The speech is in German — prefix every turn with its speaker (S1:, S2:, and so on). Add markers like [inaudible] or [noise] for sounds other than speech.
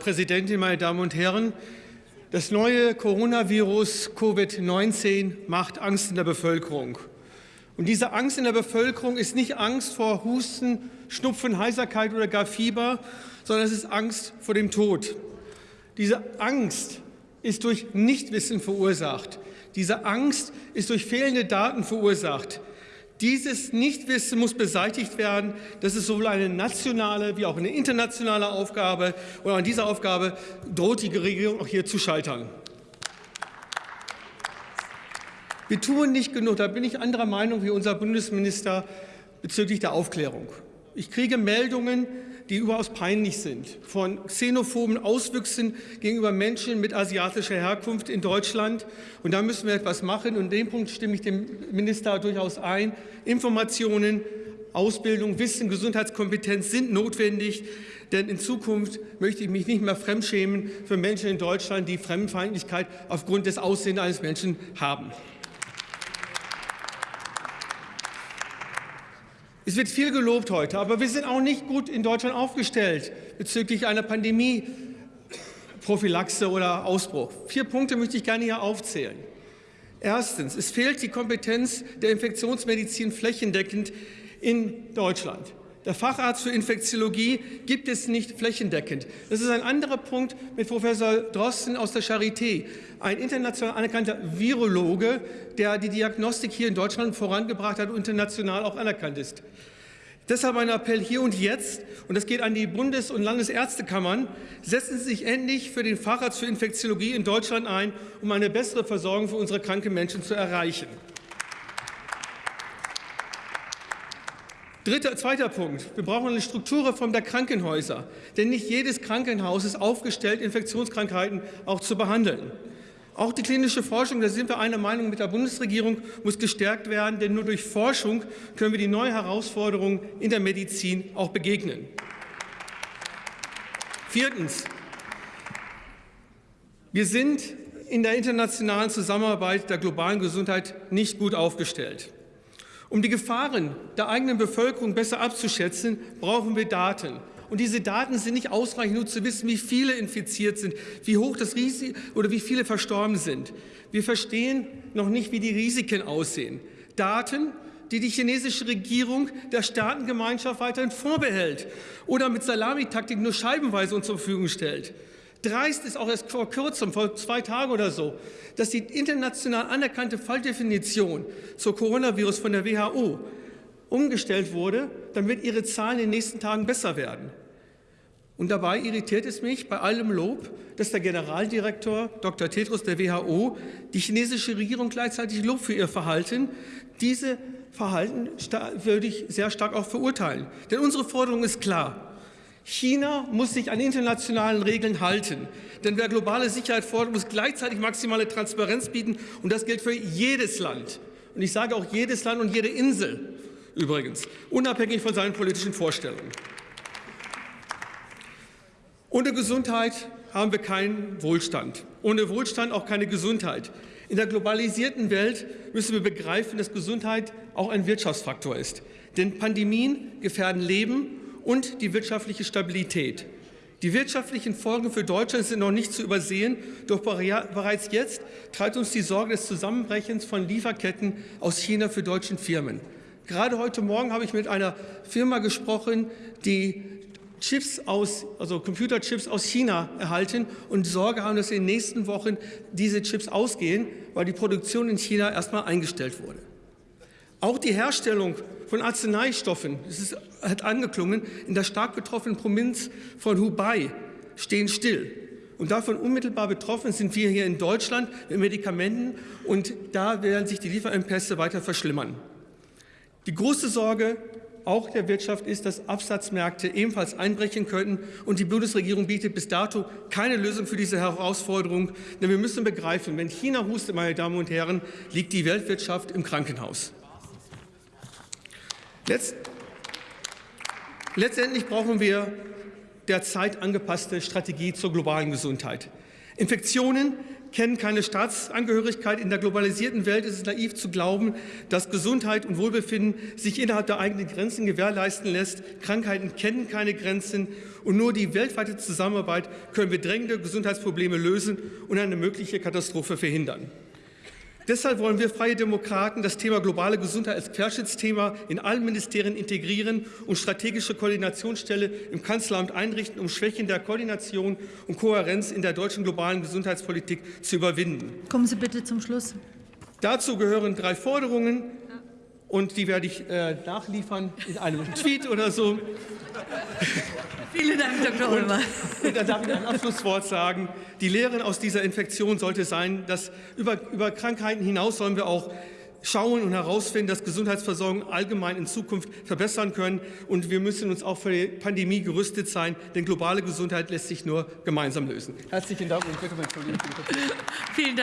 S1: Präsidentin, meine Damen und Herren! Das neue Coronavirus Covid-19 macht Angst in der Bevölkerung. Und diese Angst in der Bevölkerung ist nicht Angst vor Husten, Schnupfen, Heiserkeit oder gar Fieber, sondern es ist Angst vor dem Tod. Diese Angst ist durch Nichtwissen verursacht. Diese Angst ist durch fehlende Daten verursacht. Dieses Nichtwissen muss beseitigt werden. Das ist sowohl eine nationale wie auch eine internationale Aufgabe. Und an dieser Aufgabe droht die Regierung auch hier zu scheitern. Wir tun nicht genug, da bin ich anderer Meinung wie unser Bundesminister bezüglich der Aufklärung. Ich kriege Meldungen, die überaus peinlich sind, von xenophoben Auswüchsen gegenüber Menschen mit asiatischer Herkunft in Deutschland. Und da müssen wir etwas machen. Und in dem Punkt stimme ich dem Minister durchaus ein. Informationen, Ausbildung, Wissen, Gesundheitskompetenz sind notwendig. Denn in Zukunft möchte ich mich nicht mehr fremdschämen für Menschen in Deutschland, die Fremdenfeindlichkeit aufgrund des Aussehens eines Menschen haben. Es wird viel gelobt heute, aber wir sind auch nicht gut in Deutschland aufgestellt bezüglich einer Pandemie, Prophylaxe oder Ausbruch. Vier Punkte möchte ich gerne hier aufzählen. Erstens, es fehlt die Kompetenz der Infektionsmedizin flächendeckend in Deutschland. Der Facharzt für Infektiologie gibt es nicht flächendeckend. Das ist ein anderer Punkt mit Professor Drosten aus der Charité, ein international anerkannter Virologe, der die Diagnostik hier in Deutschland vorangebracht hat und international auch anerkannt ist. Deshalb ein Appell hier und jetzt, und das geht an die Bundes- und Landesärztekammern, setzen Sie sich endlich für den Facharzt für Infektiologie in Deutschland ein, um eine bessere Versorgung für unsere kranken Menschen zu erreichen. Dritter, zweiter Punkt. Wir brauchen eine Strukturreform der Krankenhäuser. Denn nicht jedes Krankenhaus ist aufgestellt, Infektionskrankheiten auch zu behandeln. Auch die klinische Forschung, da sind wir einer Meinung mit der Bundesregierung, muss gestärkt werden. Denn nur durch Forschung können wir die neuen Herausforderungen in der Medizin auch begegnen. Viertens. Wir sind in der internationalen Zusammenarbeit der globalen Gesundheit nicht gut aufgestellt. Um die Gefahren der eigenen Bevölkerung besser abzuschätzen, brauchen wir Daten. Und diese Daten sind nicht ausreichend, nur zu wissen, wie viele infiziert sind, wie hoch das Risiko oder wie viele verstorben sind. Wir verstehen noch nicht, wie die Risiken aussehen. Daten, die die chinesische Regierung der Staatengemeinschaft weiterhin vorbehält oder mit Salamitaktik nur scheibenweise uns zur Verfügung stellt. Dreist ist auch erst vor kurzem, vor zwei Tagen oder so, dass die international anerkannte Falldefinition zur Coronavirus von der WHO umgestellt wurde, damit ihre Zahlen in den nächsten Tagen besser werden. Und dabei irritiert es mich bei allem Lob, dass der Generaldirektor Dr. Tedros der WHO die chinesische Regierung gleichzeitig Lob für ihr Verhalten. Diese Verhalten würde ich sehr stark auch verurteilen. Denn unsere Forderung ist klar. China muss sich an internationalen Regeln halten. Denn wer globale Sicherheit fordert, muss gleichzeitig maximale Transparenz bieten. Und das gilt für jedes Land. Und ich sage auch jedes Land und jede Insel übrigens, unabhängig von seinen politischen Vorstellungen. Ohne Gesundheit haben wir keinen Wohlstand. Ohne Wohlstand auch keine Gesundheit. In der globalisierten Welt müssen wir begreifen, dass Gesundheit auch ein Wirtschaftsfaktor ist. Denn Pandemien gefährden Leben und die wirtschaftliche Stabilität. Die wirtschaftlichen Folgen für Deutschland sind noch nicht zu übersehen, doch bereits jetzt treibt uns die Sorge des Zusammenbrechens von Lieferketten aus China für deutsche Firmen. Gerade heute Morgen habe ich mit einer Firma gesprochen, die Chips aus, also Computerchips aus China erhalten und Sorge haben, dass in den nächsten Wochen diese Chips ausgehen, weil die Produktion in China erstmal eingestellt wurde. Auch die Herstellung von Arzneistoffen, das ist, hat angeklungen, in der stark betroffenen Provinz von Hubei stehen still. Und davon unmittelbar betroffen sind wir hier in Deutschland mit Medikamenten und da werden sich die Lieferengpässe weiter verschlimmern. Die große Sorge auch der Wirtschaft ist, dass Absatzmärkte ebenfalls einbrechen könnten. Und die Bundesregierung bietet bis dato keine Lösung für diese Herausforderung. Denn wir müssen begreifen, wenn China hustet, meine Damen und Herren, liegt die Weltwirtschaft im Krankenhaus. Letzt Letztendlich brauchen wir derzeit angepasste Strategie zur globalen Gesundheit. Infektionen kennen keine Staatsangehörigkeit. In der globalisierten Welt ist es naiv zu glauben, dass Gesundheit und Wohlbefinden sich innerhalb der eigenen Grenzen gewährleisten lässt. Krankheiten kennen keine Grenzen und nur die weltweite Zusammenarbeit können wir drängende Gesundheitsprobleme lösen und eine mögliche Katastrophe verhindern. Deshalb wollen wir Freie Demokraten das Thema globale Gesundheit als Querschnittsthema in allen Ministerien integrieren und strategische Koordinationsstelle im Kanzleramt einrichten, um Schwächen der Koordination und Kohärenz in der deutschen globalen Gesundheitspolitik zu überwinden.
S2: Kommen Sie bitte zum Schluss.
S1: Dazu gehören drei Forderungen und die werde ich äh, nachliefern in einem Tweet oder so.
S2: Vielen Dank, Dr. Ulmer.
S1: Und dann [laughs] darf ich ein Abschlusswort sagen. Die Lehren aus dieser Infektion sollte sein, dass über, über Krankheiten hinaus sollen wir auch schauen und herausfinden, dass Gesundheitsversorgung allgemein in Zukunft verbessern können. Und wir müssen uns auch für die Pandemie gerüstet sein, denn globale Gesundheit lässt sich nur gemeinsam lösen. Herzlichen Dank und bitte um Entschuldigung.
S2: Vielen Dank.